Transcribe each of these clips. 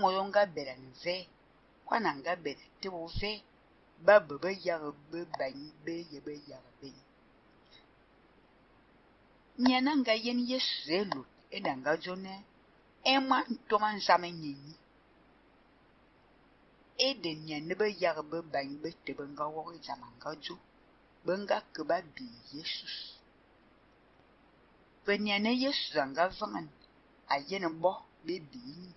moyo nga ni vɛ kwana nga vɛ ba bɩ bɩ yag bɩ bãn bee ye bɩ yag bɩ nyɛ na nga yen yesu zɛ lot e da nga zo nɛ ẽ ŋman tʋm n zam n nyɛ nyi e de nyɛ ni bɩ yag bɩ bãn bɩ tɩ bɩ nga wɔg zama nga zo bɩ nga kɩ ba bii yesus bɩ nyɛ ne yesu zãnga vãŋen a yen bɔ bɩ bii nyi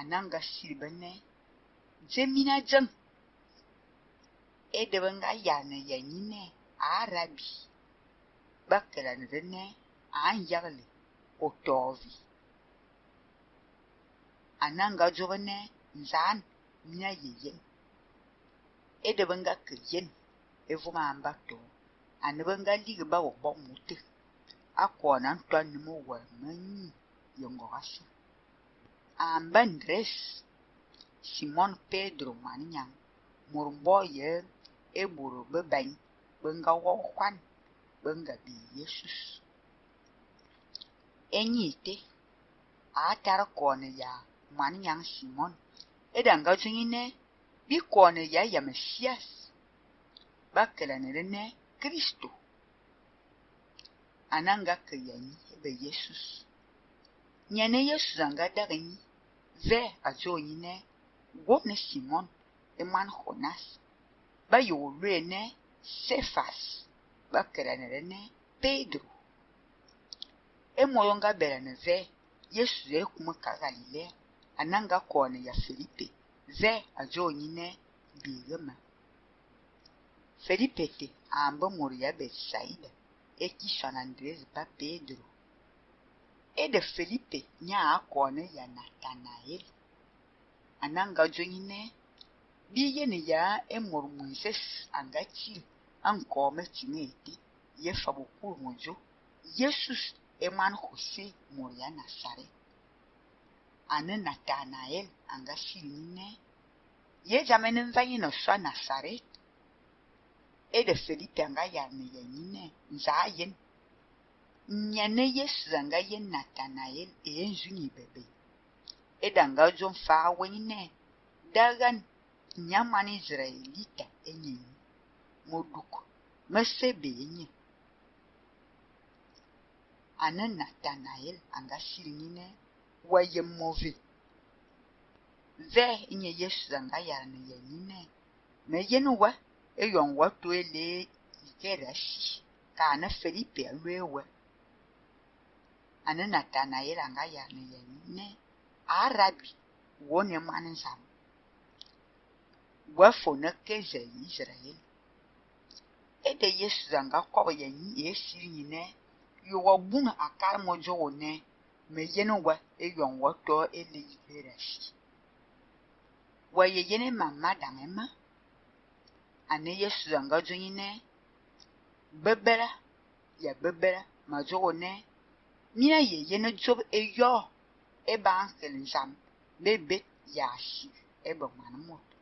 ananga silibene zemina dzem ede be ga yana yanyi ne arabi e ba kelani de ne anyagli o tɔɔvi ananga dzo be ne nzaan mia yeyen e ede be nga ke yen evo ma amba tɔɔ ane be ga ligi ba wo bɔ ŋuti akɔɔ na ntɔ numu wɔ menyi yengɔ ka an Andres Simon Pedro ŋmani nyaŋ nga bii Yesus e nyiite a tar kɔɔne yaa ŋmani nyaŋ Simon. E da nga zo nyi nɛ bɩ kɔɔne ya ya Mesias ba nɛ Kristo ya Yesus nyɛ ne Yesu zãnga ze azoyine gwomne simon eman honas ba yorene sefas ba keranelene pedro. Emoyo nga berane ze yesu ze kuma ka galile ananga kone ya felipe. Ze azoyine birema. Felipe te amba muru ya betsaida ekisha na andrezi ba pedro. e de Felipe nya akɔnu ya Natanael ananga dzonyine bi yene ya emor Moises angachil ankɔme tine ete ye fabokul modzo Yesus eman Jose mor ya Nazaret. Ane Natanael angashil nine ye jamene nzanyi no swa Nazaret. E de Felipe anga ya ne ya nine nza yen nyane yesanga ye natanaeli eyenju nyibebe edanga zo mfaa wenyine dagan nyamwana israelita enyenyu moduko mesebe yenye ane natanaeli anga siri nyine waye move. Ve nye yesu zanga yarani ye nyine. Me yeni we eyɔn wa toe lee yike rasi kaane felipe alue we. ane natanaeri angayana yamine arabi wone mwana nzamu wafona keza yiisraeli ede yesu zanga kɔba yanyi yesiri nyinɛ yewa bunga akari mɔdzo wone me yene wa eyɔn wɔtɔ ele ibera si wa ye yene mama daŋe ma ane yesu zanga dzo nyinɛ bebera ya bebera madzo wone Minayeye no job eyɔ eba ansel nsam bebe yashi eba mwana moto.